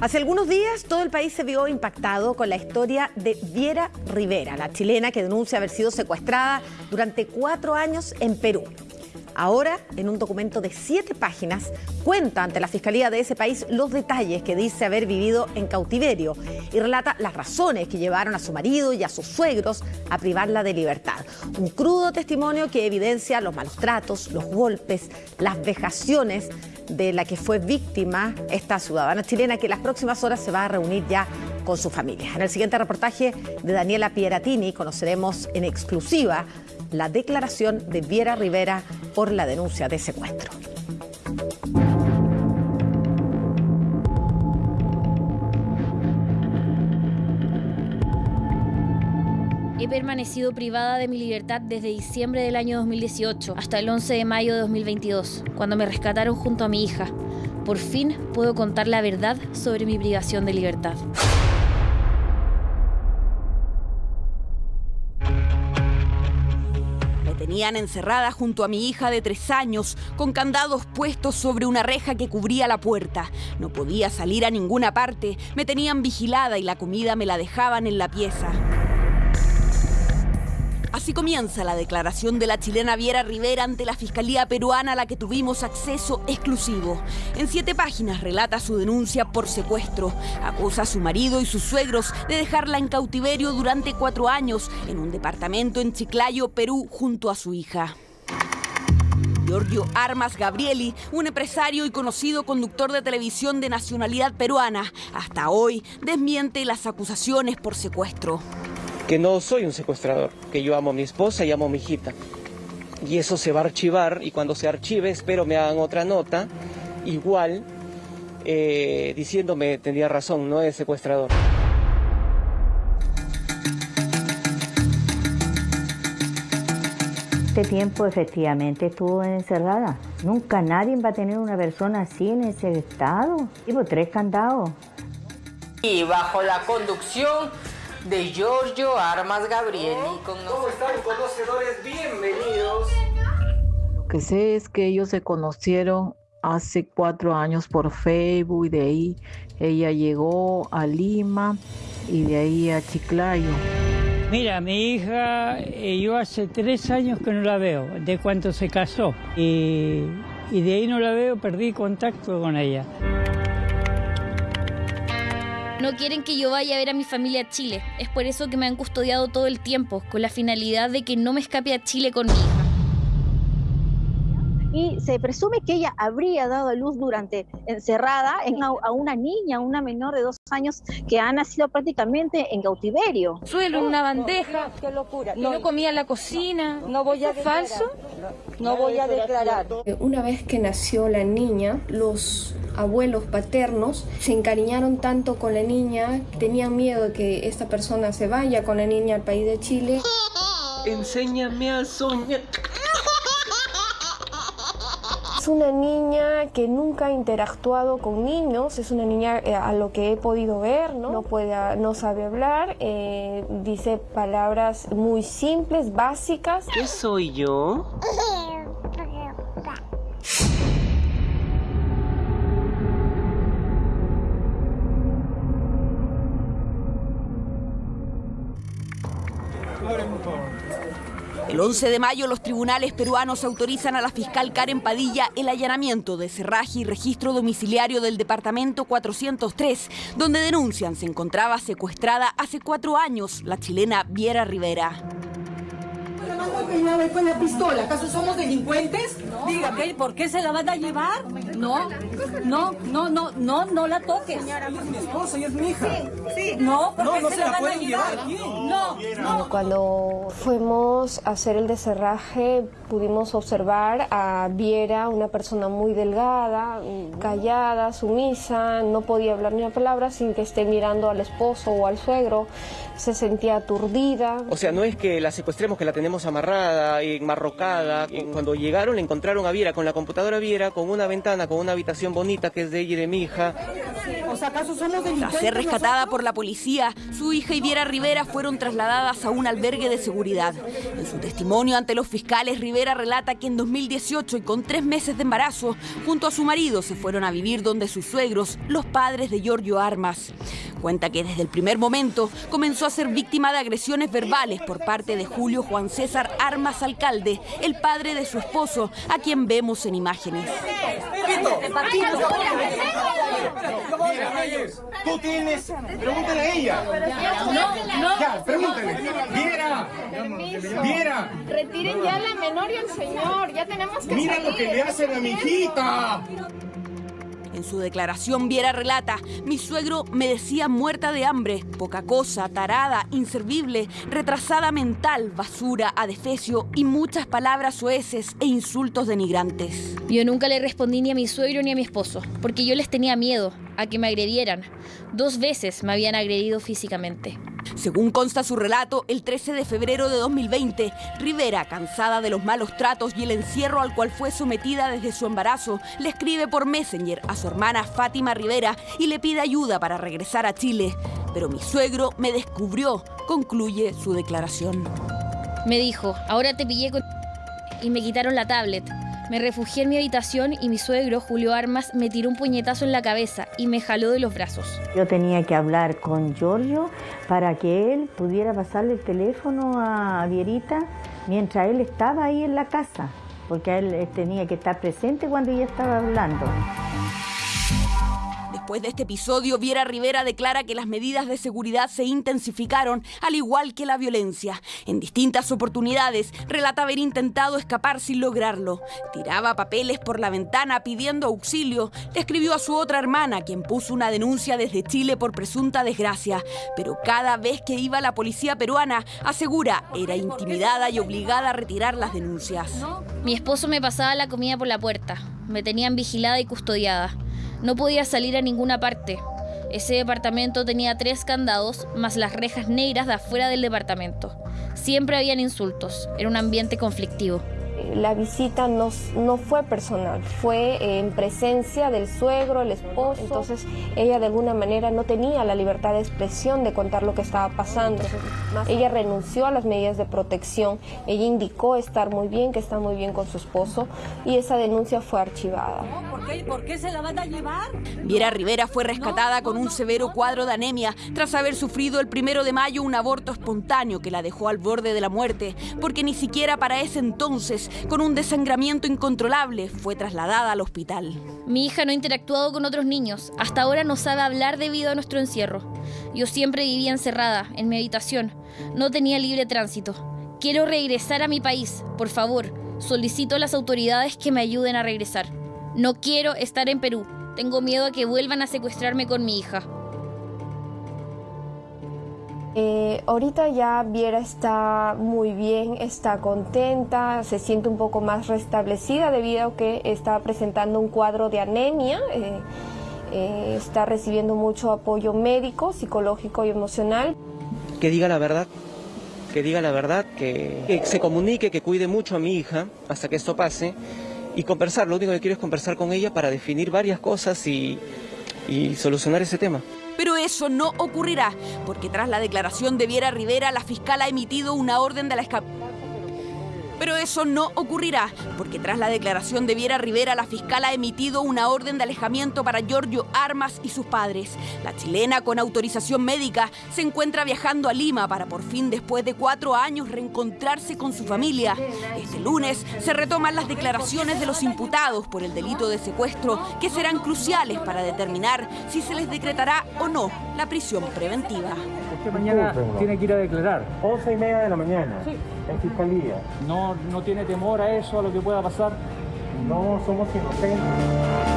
Hace algunos días todo el país se vio impactado con la historia de Viera Rivera, la chilena que denuncia haber sido secuestrada durante cuatro años en Perú. Ahora, en un documento de siete páginas, cuenta ante la Fiscalía de ese país los detalles que dice haber vivido en cautiverio y relata las razones que llevaron a su marido y a sus suegros a privarla de libertad. Un crudo testimonio que evidencia los malos tratos, los golpes, las vejaciones de la que fue víctima esta ciudadana chilena que las próximas horas se va a reunir ya con su familia. En el siguiente reportaje de Daniela Pieratini conoceremos en exclusiva la declaración de Viera Rivera por la denuncia de secuestro. He permanecido privada de mi libertad desde diciembre del año 2018 hasta el 11 de mayo de 2022, cuando me rescataron junto a mi hija. Por fin puedo contar la verdad sobre mi privación de libertad. Me tenían encerrada junto a mi hija de tres años, con candados puestos sobre una reja que cubría la puerta. No podía salir a ninguna parte, me tenían vigilada y la comida me la dejaban en la pieza. Así comienza la declaración de la chilena Viera Rivera ante la Fiscalía Peruana a la que tuvimos acceso exclusivo. En siete páginas relata su denuncia por secuestro. Acusa a su marido y sus suegros de dejarla en cautiverio durante cuatro años en un departamento en Chiclayo, Perú, junto a su hija. Giorgio Armas Gabrieli, un empresario y conocido conductor de televisión de nacionalidad peruana, hasta hoy desmiente las acusaciones por secuestro que no soy un secuestrador, que yo amo a mi esposa y amo a mi hijita. Y eso se va a archivar y cuando se archive espero me hagan otra nota, igual, eh, diciéndome, tendría razón, no es secuestrador. Este tiempo efectivamente estuvo encerrada. Nunca nadie va a tener una persona así en ese estado. Tipo tres candados. Y bajo la conducción de Giorgio Armas Gabrieli. Con ¿Cómo están conocedores? Bienvenidos. Lo que sé es que ellos se conocieron hace cuatro años por Facebook y de ahí ella llegó a Lima y de ahí a Chiclayo. Mira, mi hija, eh, yo hace tres años que no la veo, de cuando se casó. Y, y de ahí no la veo, perdí contacto con ella. No quieren que yo vaya a ver a mi familia a Chile. Es por eso que me han custodiado todo el tiempo, con la finalidad de que no me escape a Chile con mi hija. Y se presume que ella habría dado a luz durante encerrada a una niña, una menor de dos años, que ha nacido prácticamente en cautiverio. Suelo en una bandeja. Qué locura. No, comía en la cocina. No voy a. ¿Falso? No voy a declarar. Una vez que nació la niña, los abuelos paternos se encariñaron tanto con la niña, tenían miedo de que esta persona se vaya con la niña al país de Chile. Enséñame a soñar. Es una niña que nunca ha interactuado con niños, es una niña eh, a lo que he podido ver, no, no, puede, no sabe hablar, eh, dice palabras muy simples, básicas. ¿Qué soy yo? El 11 de mayo los tribunales peruanos autorizan a la fiscal Karen Padilla el allanamiento de cerraje y registro domiciliario del departamento 403, donde denuncian se encontraba secuestrada hace cuatro años la chilena Viera Rivera. Con la pistola? ¿Acaso somos delincuentes? Dígame, ¿por qué se la van a llevar? No, no, no, no, no, no la toques. Señora, es mi esposa y es mi hija. Sí, No, ¿por No, qué no se, se la la van a llevar? llevar aquí. No, no. Cuando fuimos a hacer el deserraje pudimos observar a Viera, una persona muy delgada, callada, sumisa, no podía hablar ni una palabra sin que esté mirando al esposo o al suegro, se sentía aturdida. O sea, no es que la secuestremos, que la tenemos amarrada, enmarrocada. Cuando llegaron, le encontraron a Viera con la computadora Viera, con una ventana, con una habitación bonita que es de ella y de mi hija. ¿Acaso somos delincuentes? Tras ser rescatada por la policía, su hija y Viera Rivera fueron trasladadas a un albergue de seguridad. En su testimonio ante los fiscales, Rivera relata que en 2018 y con tres meses de embarazo, junto a su marido se fueron a vivir donde sus suegros, los padres de Giorgio Armas. Cuenta que desde el primer momento comenzó a ser víctima de agresiones verbales por parte de Julio Juan César Armas Alcalde, el padre de su esposo, a quien vemos en imágenes. Tú tienes. Pregúntale a ella. No, no. Ya, pregúntale. Viera. Viera. Retiren ya la menor y al señor, ya tenemos que Mira lo que le hacen a mi hijita. En su declaración, Viera relata, mi suegro me decía muerta de hambre, poca cosa, tarada, inservible, retrasada mental, basura, adefesio y muchas palabras soeces e insultos denigrantes. Yo nunca le respondí ni a mi suegro ni a mi esposo, porque yo les tenía miedo a que me agredieran. Dos veces me habían agredido físicamente. Según consta su relato, el 13 de febrero de 2020, Rivera, cansada de los malos tratos y el encierro al cual fue sometida desde su embarazo, le escribe por Messenger a su hermana Fátima Rivera y le pide ayuda para regresar a Chile. Pero mi suegro me descubrió, concluye su declaración. Me dijo, ahora te pillé con... y me quitaron la tablet. Me refugié en mi habitación y mi suegro, Julio Armas, me tiró un puñetazo en la cabeza y me jaló de los brazos. Yo tenía que hablar con Giorgio para que él pudiera pasarle el teléfono a Vierita mientras él estaba ahí en la casa, porque él tenía que estar presente cuando ella estaba hablando. Después de este episodio, Viera Rivera declara que las medidas de seguridad se intensificaron, al igual que la violencia. En distintas oportunidades, relata haber intentado escapar sin lograrlo. Tiraba papeles por la ventana pidiendo auxilio. Le escribió a su otra hermana, quien puso una denuncia desde Chile por presunta desgracia. Pero cada vez que iba la policía peruana, asegura, era intimidada y obligada a retirar las denuncias. Mi esposo me pasaba la comida por la puerta. Me tenían vigilada y custodiada. No podía salir a ninguna parte. Ese departamento tenía tres candados, más las rejas negras de afuera del departamento. Siempre habían insultos. Era un ambiente conflictivo. La visita no, no fue personal, fue en presencia del suegro, el esposo. Entonces ella de alguna manera no tenía la libertad de expresión de contar lo que estaba pasando. Ella renunció a las medidas de protección, ella indicó estar muy bien, que está muy bien con su esposo y esa denuncia fue archivada. ¿Por qué, ¿Por qué se la van a llevar? Viera Rivera fue rescatada con un severo cuadro de anemia tras haber sufrido el primero de mayo un aborto espontáneo que la dejó al borde de la muerte, porque ni siquiera para ese entonces, con un desangramiento incontrolable, fue trasladada al hospital. Mi hija no ha interactuado con otros niños. Hasta ahora no sabe hablar debido a nuestro encierro. Yo siempre vivía encerrada, en mi habitación. No tenía libre tránsito. Quiero regresar a mi país. Por favor, solicito a las autoridades que me ayuden a regresar. No quiero estar en Perú. Tengo miedo a que vuelvan a secuestrarme con mi hija. Eh, ahorita ya Viera está muy bien, está contenta, se siente un poco más restablecida debido a que está presentando un cuadro de anemia. eh, eh, está recibiendo mucho apoyo médico, psicológico y emocional. Que diga la verdad, que diga la verdad, que, se comunique, que cuide mucho a mi hija hasta que esto pase y conversar. Lo único que quiero es conversar con ella para definir varias cosas y solucionar ese tema. Pero eso no ocurrirá, porque tras la declaración de Viera Rivera, la fiscal ha emitido una orden de la escap... Pero eso no ocurrirá, porque tras la declaración de Viera Rivera, la fiscal ha emitido una orden de alejamiento para Giorgio Armas y sus padres. La chilena, con autorización médica, se encuentra viajando a Lima para por fin, después de cuatro años, reencontrarse con su familia. Este lunes se retoman las declaraciones de los imputados por el delito de secuestro, que serán cruciales para determinar si se les decretará o no la prisión preventiva. Mañana tiene que ir a declarar. 11 y media de la mañana. Sí. En fiscalía. No, no tiene temor a eso, a lo que pueda pasar. No somos inocentes.